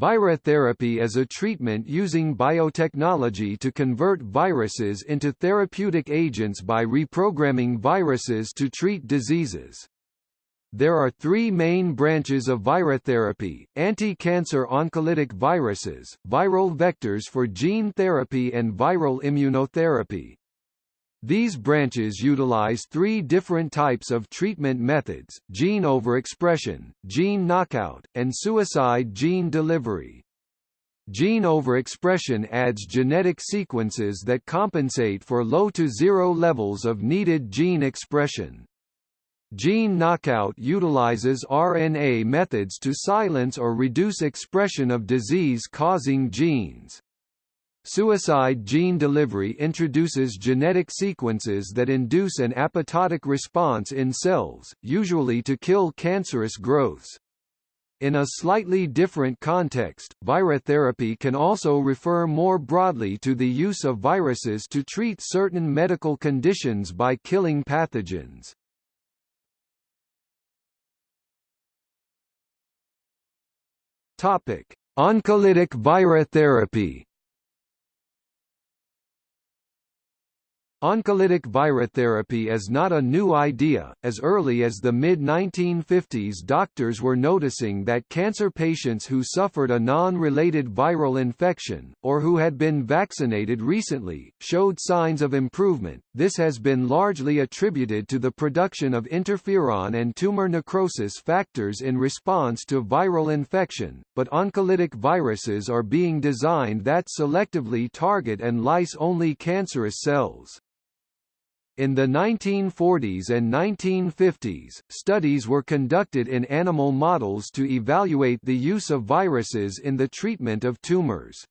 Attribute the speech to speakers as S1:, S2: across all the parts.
S1: Virotherapy is a treatment using biotechnology to convert viruses into therapeutic agents by reprogramming viruses to treat diseases. There are three main branches of virotherapy, anti-cancer oncolytic viruses, viral vectors for gene therapy and viral immunotherapy. These branches utilize three different types of treatment methods, gene overexpression, gene knockout, and suicide gene delivery. Gene overexpression adds genetic sequences that compensate for low to zero levels of needed gene expression. Gene knockout utilizes RNA methods to silence or reduce expression of disease-causing genes. Suicide gene delivery introduces genetic sequences that induce an apoptotic response in cells, usually to kill cancerous growths. In a slightly different context, virotherapy can also refer more broadly to the use of viruses to treat certain medical conditions by killing pathogens. Topic: Oncolytic virotherapy Oncolytic virotherapy is not a new idea. As early as the mid 1950s, doctors were noticing that cancer patients who suffered a non related viral infection, or who had been vaccinated recently, showed signs of improvement. This has been largely attributed to the production of interferon and tumor necrosis factors in response to viral infection, but oncolytic viruses are being designed that selectively target and lyse only cancerous cells. In the 1940s and 1950s, studies were conducted in animal models to evaluate the use of viruses in the treatment of tumors.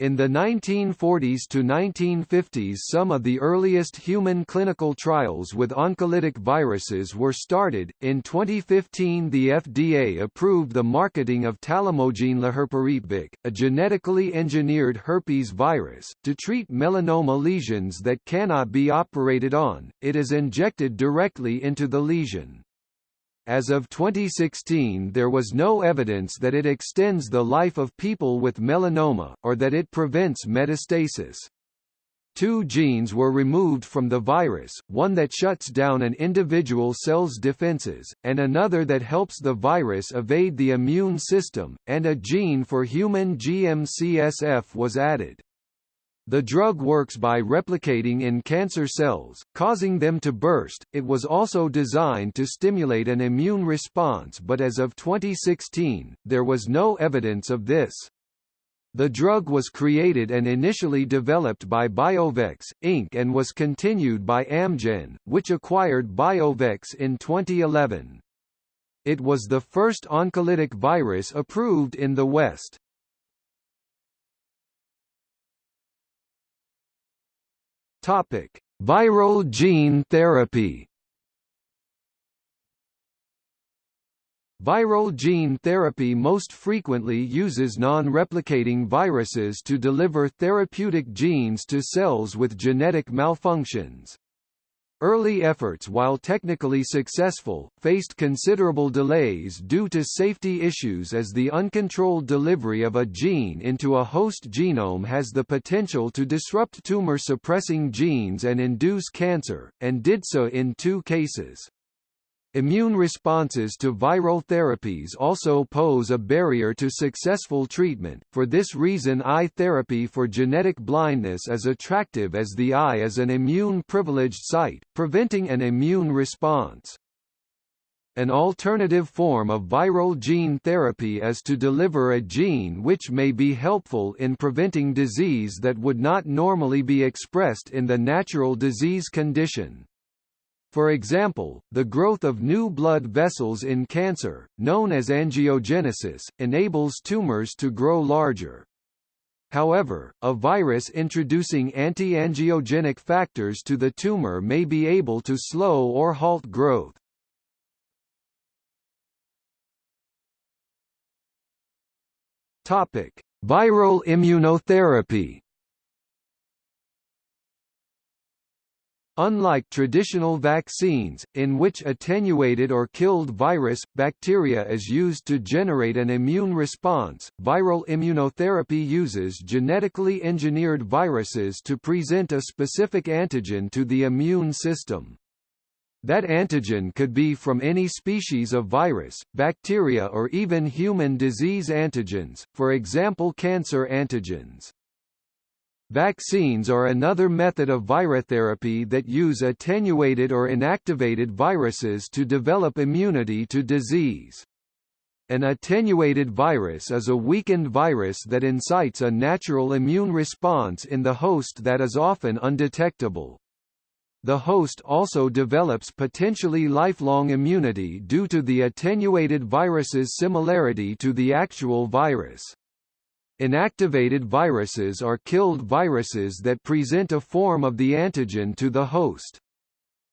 S1: In the 1940s to 1950s some of the earliest human clinical trials with oncolytic viruses were started. In 2015 the FDA approved the marketing of talimogene laherparepvec, a genetically engineered herpes virus, to treat melanoma lesions that cannot be operated on, it is injected directly into the lesion. As of 2016 there was no evidence that it extends the life of people with melanoma, or that it prevents metastasis. Two genes were removed from the virus, one that shuts down an individual cell's defenses, and another that helps the virus evade the immune system, and a gene for human GM-CSF was added. The drug works by replicating in cancer cells, causing them to burst. It was also designed to stimulate an immune response but as of 2016, there was no evidence of this. The drug was created and initially developed by Biovex, Inc. and was continued by Amgen, which acquired Biovex in 2011. It was the first oncolytic virus approved in the West. Topic: Viral gene therapy. Viral gene therapy most frequently uses non-replicating viruses to deliver therapeutic genes to cells with genetic malfunctions. Early efforts while technically successful, faced considerable delays due to safety issues as the uncontrolled delivery of a gene into a host genome has the potential to disrupt tumor-suppressing genes and induce cancer, and did so in two cases. Immune responses to viral therapies also pose a barrier to successful treatment, for this reason eye therapy for genetic blindness is attractive as the eye is an immune-privileged site, preventing an immune response. An alternative form of viral gene therapy is to deliver a gene which may be helpful in preventing disease that would not normally be expressed in the natural disease condition. For example, the growth of new blood vessels in cancer, known as angiogenesis, enables tumors to grow larger. However, a virus introducing anti-angiogenic factors to the tumor may be able to slow or halt growth. Topic: Viral immunotherapy Unlike traditional vaccines, in which attenuated or killed virus, bacteria is used to generate an immune response, viral immunotherapy uses genetically engineered viruses to present a specific antigen to the immune system. That antigen could be from any species of virus, bacteria or even human disease antigens, for example cancer antigens. Vaccines are another method of virotherapy that use attenuated or inactivated viruses to develop immunity to disease. An attenuated virus is a weakened virus that incites a natural immune response in the host that is often undetectable. The host also develops potentially lifelong immunity due to the attenuated virus's similarity to the actual virus. Inactivated viruses are killed viruses that present a form of the antigen to the host.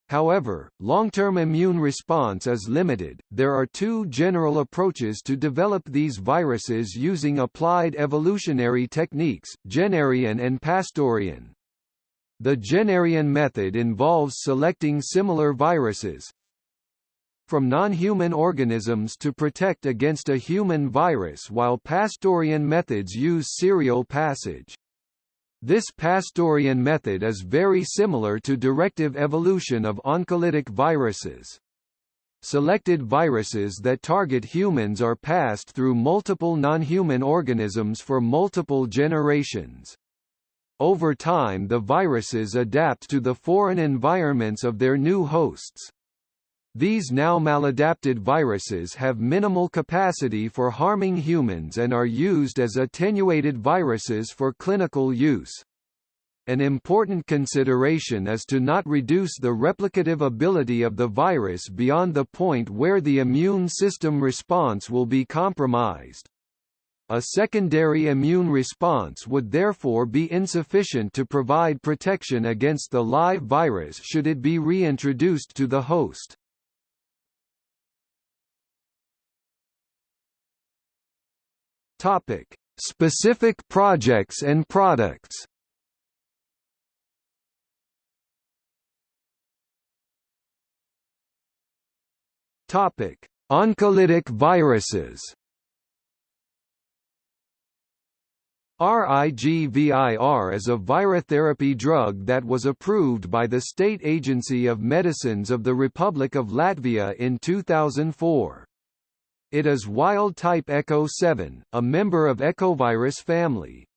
S1: However, long-term immune response is limited. There are two general approaches to develop these viruses using applied evolutionary techniques, Jennerian and Pastorian. The Jennerian method involves selecting similar viruses, from non-human organisms to protect against a human virus while Pastorian methods use serial passage. This Pastorian method is very similar to directive evolution of oncolytic viruses. Selected viruses that target humans are passed through multiple non-human organisms for multiple generations. Over time the viruses adapt to the foreign environments of their new hosts. These now maladapted viruses have minimal capacity for harming humans and are used as attenuated viruses for clinical use. An important consideration is to not reduce the replicative ability of the virus beyond the point where the immune system response will be compromised. A secondary immune response would therefore be insufficient to provide protection against the live virus should it be reintroduced to the host. Topic: Specific projects and products. Topic: Oncolytic viruses. RIGVIR is a virotherapy drug that was approved by the State Agency of Medicines of the Republic of Latvia in 2004. It is wild-type ECO7, a member of Ecovirus family.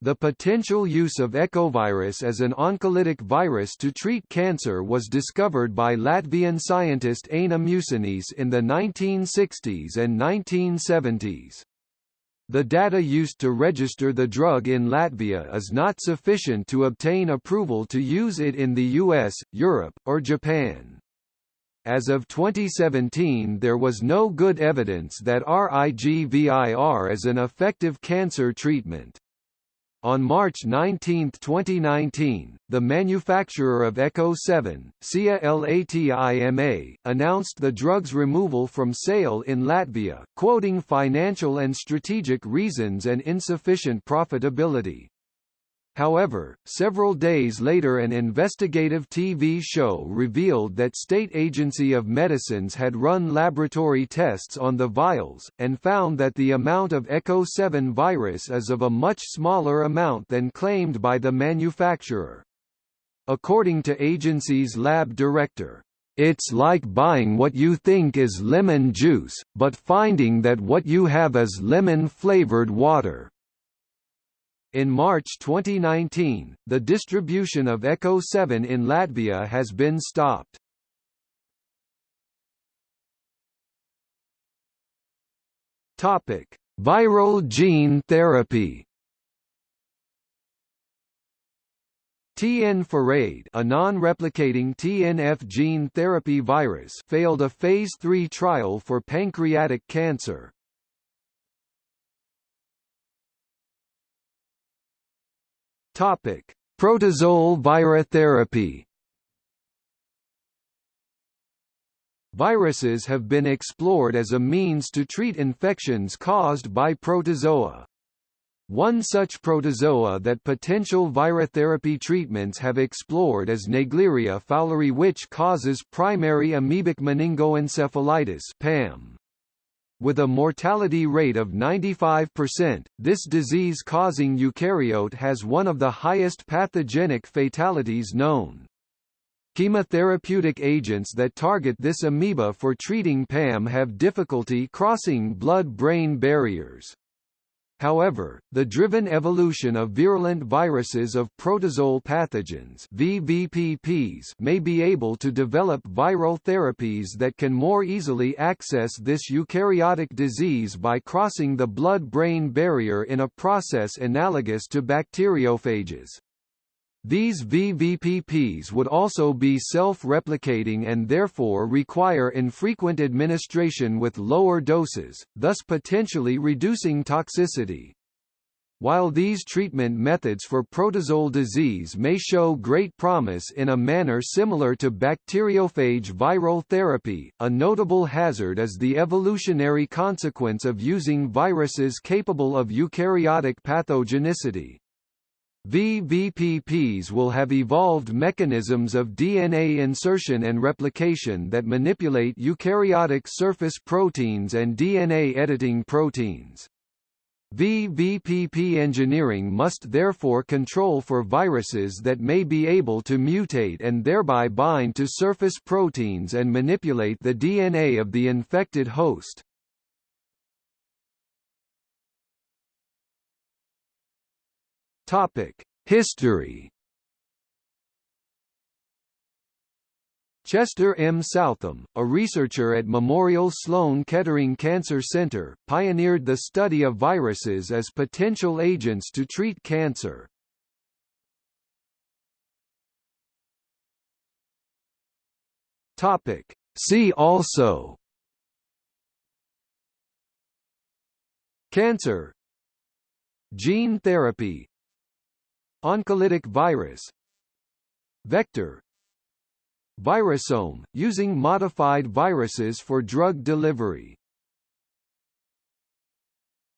S1: The potential use of ecovirus as an oncolytic virus to treat cancer was discovered by Latvian scientist Aina Musinīs in the 1960s and 1970s. The data used to register the drug in Latvia is not sufficient to obtain approval to use it in the US, Europe, or Japan. As of 2017 there was no good evidence that RIGVIR is an effective cancer treatment. On March 19, 2019, the manufacturer of Echo 7, SIA Latima, announced the drug's removal from sale in Latvia, quoting financial and strategic reasons and insufficient profitability. However, several days later an investigative TV show revealed that State Agency of Medicines had run laboratory tests on the vials, and found that the amount of ECHO 7 virus is of a much smaller amount than claimed by the manufacturer. According to agency's lab director, it's like buying what you think is lemon juice, but finding that what you have is lemon-flavored water. In March 2019, the distribution of ECHO 7 in Latvia has been stopped. Topic: Viral gene therapy. TN-Farade a non-replicating TNF gene therapy virus failed a Phase 3 trial for pancreatic cancer. Topic: Protozoal virotherapy. Viruses have been explored as a means to treat infections caused by protozoa. One such protozoa that potential virotherapy treatments have explored is Naegleria fowleri which causes primary amoebic meningoencephalitis PAM. With a mortality rate of 95%, this disease-causing eukaryote has one of the highest pathogenic fatalities known. Chemotherapeutic agents that target this amoeba for treating PAM have difficulty crossing blood-brain barriers. However, the driven evolution of virulent viruses of protozoal pathogens VVPPs may be able to develop viral therapies that can more easily access this eukaryotic disease by crossing the blood-brain barrier in a process analogous to bacteriophages. These VVPPs would also be self-replicating and therefore require infrequent administration with lower doses, thus potentially reducing toxicity. While these treatment methods for protozoal disease may show great promise in a manner similar to bacteriophage viral therapy, a notable hazard is the evolutionary consequence of using viruses capable of eukaryotic pathogenicity. VVPPs will have evolved mechanisms of DNA insertion and replication that manipulate eukaryotic surface proteins and DNA editing proteins. VVPP engineering must therefore control for viruses that may be able to mutate and thereby bind to surface proteins and manipulate the DNA of the infected host. Topic: History. Chester M. Southam, a researcher at Memorial Sloan Kettering Cancer Center, pioneered the study of viruses as potential agents to treat cancer. Topic: See also Cancer Gene therapy Oncolytic virus. Vector. Virusome, using modified viruses for drug delivery